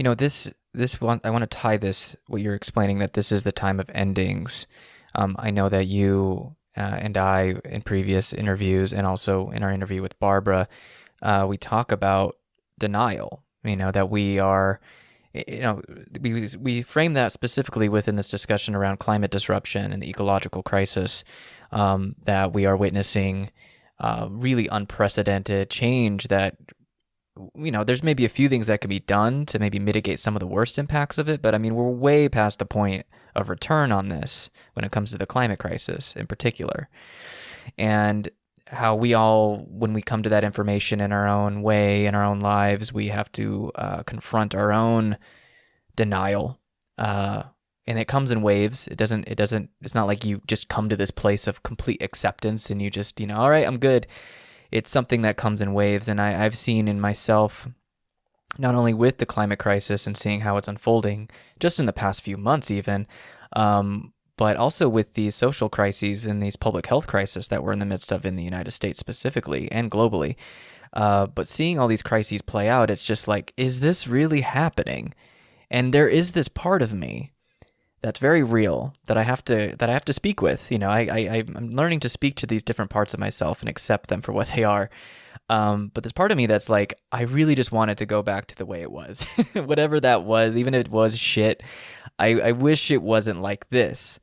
You know, this this one I want to tie this what you're explaining that this is the time of endings. Um, I know that you uh, and I in previous interviews and also in our interview with Barbara, uh, we talk about denial. You know that we are, you know, we we frame that specifically within this discussion around climate disruption and the ecological crisis um, that we are witnessing. Uh, really unprecedented change that you know, there's maybe a few things that can be done to maybe mitigate some of the worst impacts of it, but I mean, we're way past the point of return on this when it comes to the climate crisis in particular. And how we all, when we come to that information in our own way, in our own lives, we have to uh, confront our own denial. Uh, and it comes in waves. It doesn't, it doesn't, it's not like you just come to this place of complete acceptance and you just, you know, all right, I'm good it's something that comes in waves. And I, I've seen in myself, not only with the climate crisis and seeing how it's unfolding just in the past few months, even, um, but also with these social crises and these public health crises that we're in the midst of in the United States specifically and globally. Uh, but seeing all these crises play out, it's just like, is this really happening? And there is this part of me that's very real that I have to that I have to speak with. You know, I, I I'm learning to speak to these different parts of myself and accept them for what they are. Um, but there's part of me that's like, I really just wanted to go back to the way it was, whatever that was, even if it was shit. I, I wish it wasn't like this.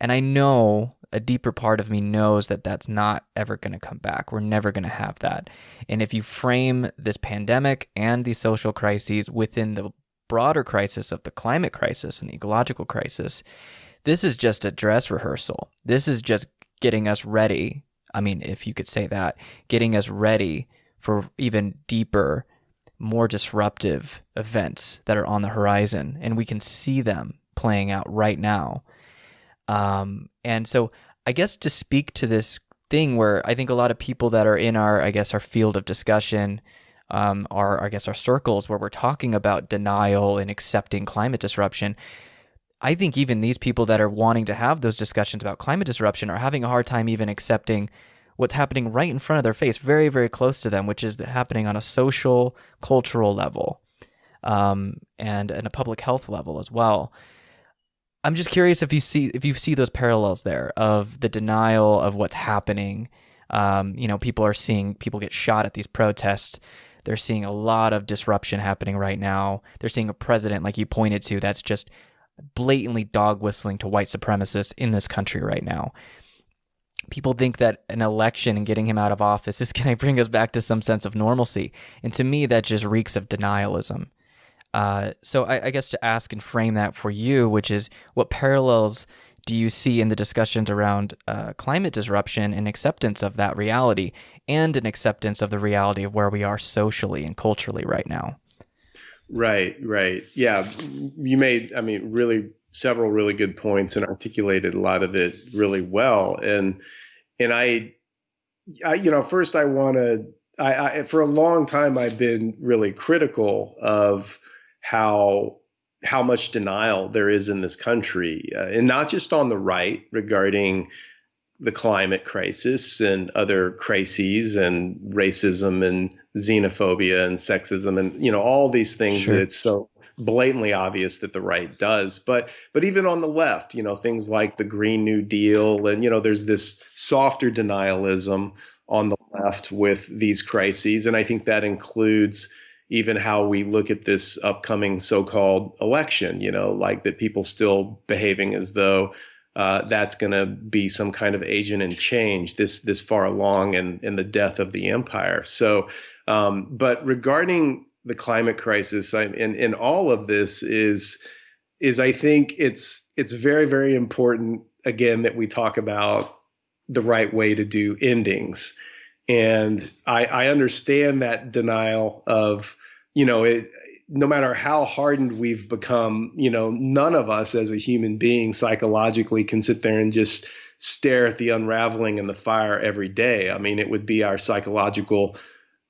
And I know a deeper part of me knows that that's not ever going to come back. We're never going to have that. And if you frame this pandemic and these social crises within the broader crisis of the climate crisis and the ecological crisis, this is just a dress rehearsal. This is just getting us ready. I mean, if you could say that, getting us ready for even deeper, more disruptive events that are on the horizon. And we can see them playing out right now. Um, and so, I guess to speak to this thing where I think a lot of people that are in our, I guess, our field of discussion, um, our, I guess, our circles where we're talking about denial and accepting climate disruption. I think even these people that are wanting to have those discussions about climate disruption are having a hard time even accepting what's happening right in front of their face, very, very close to them, which is happening on a social, cultural level um, and, and a public health level as well. I'm just curious if you see if you see those parallels there of the denial of what's happening. Um, you know, people are seeing people get shot at these protests. They're seeing a lot of disruption happening right now. They're seeing a president, like you pointed to, that's just blatantly dog whistling to white supremacists in this country right now. People think that an election and getting him out of office is going to bring us back to some sense of normalcy. And to me, that just reeks of denialism. Uh, so I, I guess to ask and frame that for you, which is what parallels do you see in the discussions around uh, climate disruption and acceptance of that reality and an acceptance of the reality of where we are socially and culturally right now? Right, right. Yeah, you made, I mean, really several really good points and articulated a lot of it really well. And, and I, I you know, first I want to, I, I, for a long time, I've been really critical of how how much denial there is in this country, uh, and not just on the right regarding the climate crisis and other crises and racism and xenophobia and sexism and you know all these things sure. that it's so blatantly obvious that the right does but but even on the left you know things like the green new deal and you know there's this softer denialism on the left with these crises and i think that includes even how we look at this upcoming so-called election you know like that people still behaving as though uh, that's going to be some kind of agent in change this this far along in in the death of the empire. So um, but regarding the climate crisis I, and in all of this is is I think it's it's very very important again that we talk about the right way to do endings and I, I understand that denial of you know, it, no matter how hardened we've become, you know, none of us as a human being psychologically can sit there and just stare at the unraveling and the fire every day. I mean, it would be our psychological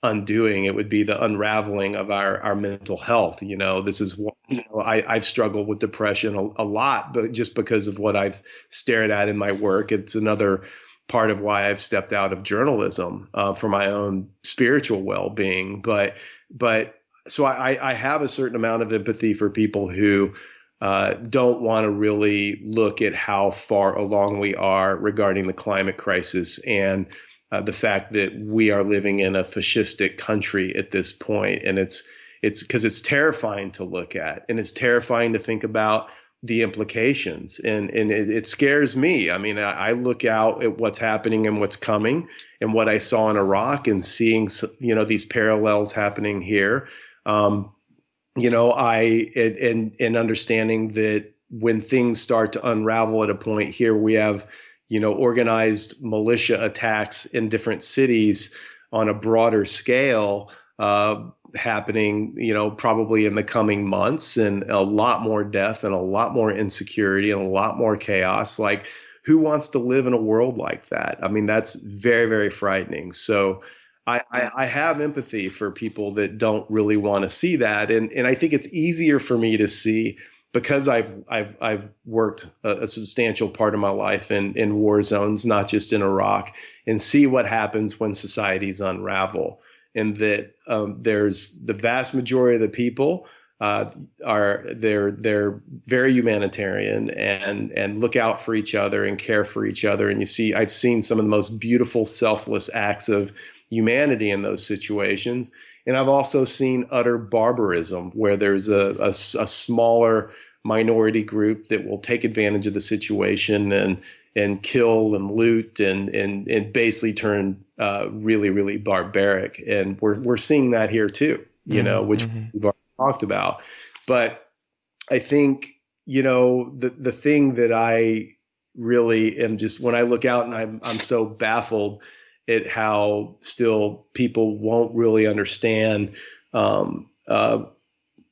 undoing. It would be the unraveling of our, our mental health. You know, this is what, you know, I, I've struggled with depression a, a lot, but just because of what I've stared at in my work, it's another part of why I've stepped out of journalism uh, for my own spiritual well-being. But, but so I, I have a certain amount of empathy for people who uh, don't want to really look at how far along we are regarding the climate crisis and uh, the fact that we are living in a fascistic country at this point, and it's it's because it's terrifying to look at, and it's terrifying to think about the implications, and and it, it scares me. I mean, I, I, look out at what's happening and what's coming, and what I saw in Iraq, and seeing you know these parallels happening here. Um, you know, I and and understanding that when things start to unravel at a point here, we have you know, organized militia attacks in different cities on a broader scale uh, happening, you know, probably in the coming months, and a lot more death and a lot more insecurity and a lot more chaos. Like, who wants to live in a world like that? I mean, that's very, very frightening. So, I, I, I have empathy for people that don't really want to see that, and and I think it's easier for me to see because I've I've I've worked a, a, substantial part of my life in in war zones, not just in Iraq, and see what happens when societies unravel, and that um, there's the vast majority of the people uh, are they're they're very humanitarian and and look out for each other and care for each other, and you see I've seen some of the most beautiful selfless acts of humanity in those situations. And I've also seen utter barbarism where there's a, a, a smaller minority group that will take advantage of the situation and and kill and loot and and and basically turn uh, really really barbaric. And we're we're seeing that here too, you mm-hmm. know, which mm-hmm. we've already talked about. But I think you know the the thing that I really am just when I look out and I'm I'm so baffled at how still people won't really understand um, uh,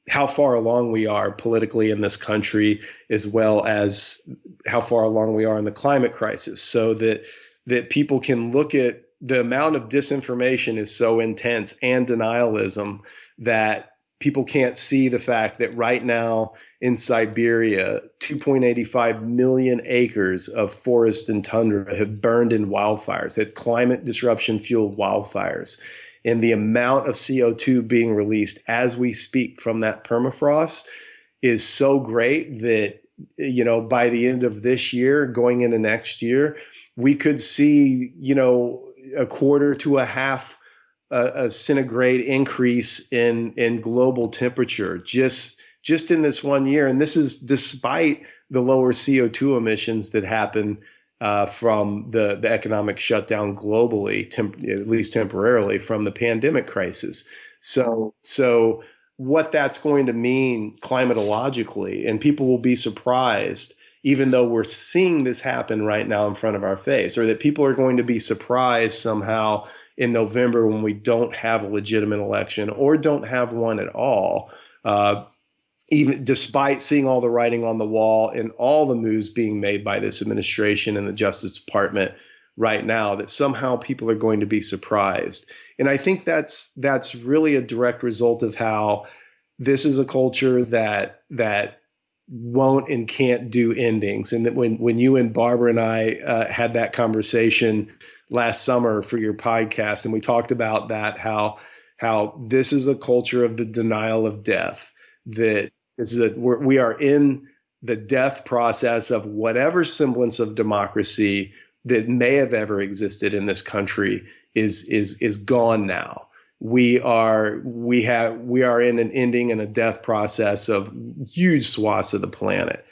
how far along we are politically in this country, as well as how far along we are in the climate crisis, so that that people can look at the amount of disinformation is so intense and denialism that people can't see the fact that right now in Siberia, 2.85 million acres of forest and tundra have burned in wildfires. It's climate disruption fueled wildfires. And the amount of CO2 being released as we speak from that permafrost is so great that, you know, by the end of this year, going into next year, we could see, you know, a quarter to a half a, a centigrade increase in in global temperature just just in this one year, and this is despite the lower CO2 emissions that happen uh, from the the economic shutdown globally, temp- at least temporarily, from the pandemic crisis. So so what that's going to mean climatologically, and people will be surprised even though we're seeing this happen right now in front of our face, or that people are going to be surprised somehow in November when we don't have a legitimate election or don't have one at all. Uh, even despite seeing all the writing on the wall and all the moves being made by this administration and the Justice Department right now, that somehow people are going to be surprised. And I think that's that's really a direct result of how this is a culture that that won't and can't do endings. And that when when you and Barbara and I uh, had that conversation last summer for your podcast, and we talked about that how how this is a culture of the denial of death. That is that we're, we are in the death process of whatever semblance of democracy that may have ever existed in this country is is is gone now. We are we have we are in an ending and a death process of huge swaths of the planet.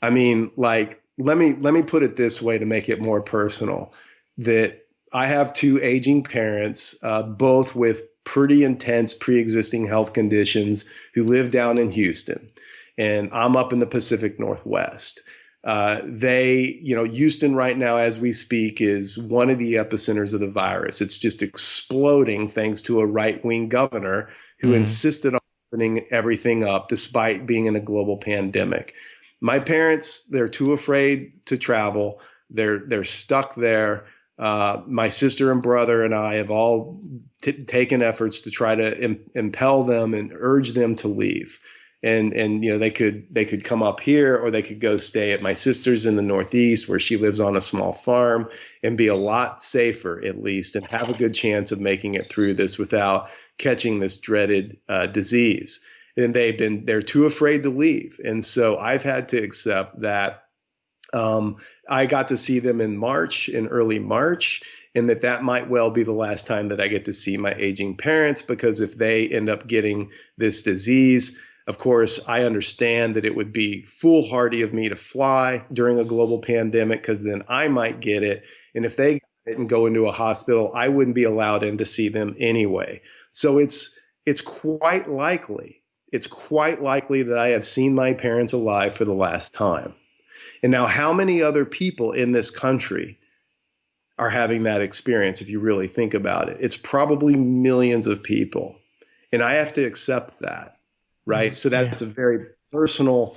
I mean, like let me let me put it this way to make it more personal that I have two aging parents, uh, both with pretty intense pre-existing health conditions, who live down in Houston, and I'm up in the Pacific Northwest. Uh, they, you know, Houston right now, as we speak, is one of the epicenters of the virus. It's just exploding thanks to a right-wing governor who mm-hmm. insisted on opening everything up despite being in a global pandemic. My parents, they're too afraid to travel. They're they're stuck there. Uh, my sister and brother and I have all t- taken efforts to try to Im- impel them and urge them to leave. And and you know they could they could come up here or they could go stay at my sister's in the Northeast where she lives on a small farm and be a lot safer at least and have a good chance of making it through this without catching this dreaded uh, disease. And they've been, they're too afraid to leave. And so I've had to accept that um, I got to see them in March, in early March, and that that might well be the last time that I get to see my aging parents because if they end up getting this disease, of course, I understand that it would be foolhardy of me to fly during a global pandemic because then I might get it. And if they and go into a hospital, I wouldn't be allowed in to see them anyway. So it's it's quite likely, it's quite likely that I have seen my parents alive for the last time. And now how many other people in this country are having that experience if you really think about it? It's probably millions of people. And I have to accept that. Right? So that's yeah. a very personal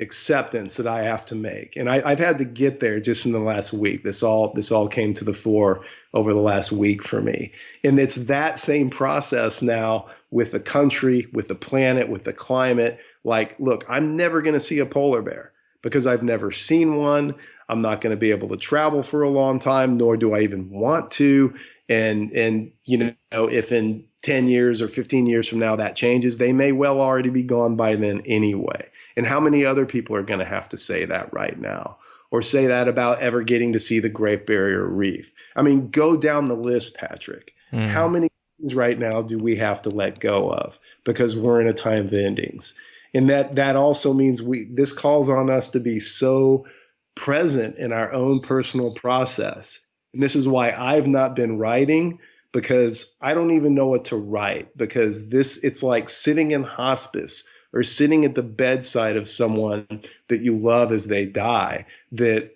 acceptance that I have to make. And I, have had to get there just in the last week. This all this all came to the fore over the last week for me. And it's that same process now with the country, with the planet, with the climate. Like, look, I'm never going to see a polar bear because I've never seen one. I'm not going to be able to travel for a long time, nor do I even want to. And and you know, if in 10 years or 15 years from now that changes, they may well already be gone by then anyway. And how many other people are going to have to say that right now? Or say that about ever getting to see the Great Barrier Reef? I mean, go down the list, Patrick. Mm. How many things right now do we have to let go of because we're in a time of endings? And that that also means we this calls on us to be so present in our own personal process. And this is why I've not been writing because I don't even know what to write because this it's like sitting in hospice or sitting at the bedside of someone that you love as they die that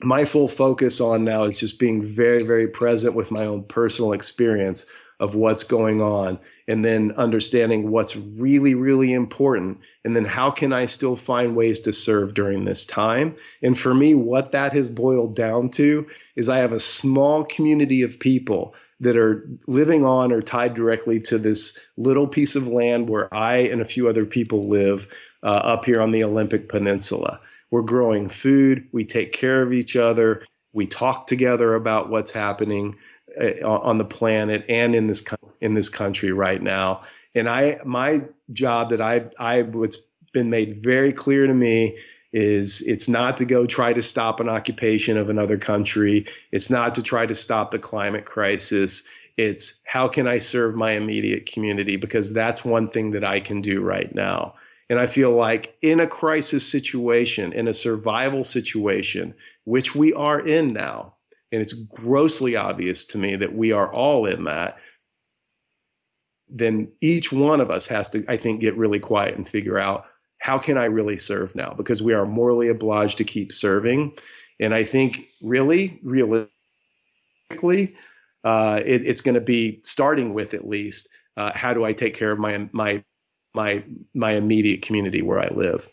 my full focus on now is just being very very present with my own personal experience of what's going on and then understanding what's really really important and then how can i still find ways to serve during this time? And for me what that has boiled down to is i have a small community of people that are living on or tied directly to this little piece of land where I and a few other people live uh, up here on the Olympic Peninsula. We're growing food, we take care of each other, we talk together about what's happening Uh, on the planet and in this in this country right now. And I my job that I I what's been made very clear to me is it's not to go try to stop an occupation of another country. It's not to try to stop the climate crisis. It's how can I serve my immediate community? Because that's one thing that I can do right now. And I feel like in a crisis situation, in a survival situation, which we are in now, and it's grossly obvious to me that we are all in that, then each one of us has to, I think, get really quiet and figure out how can I really serve now? Because we are morally obliged to keep serving. And I think really, realistically, uh, it, it's going to be starting with at least uh, how do I take care of my my my my immediate community where I live.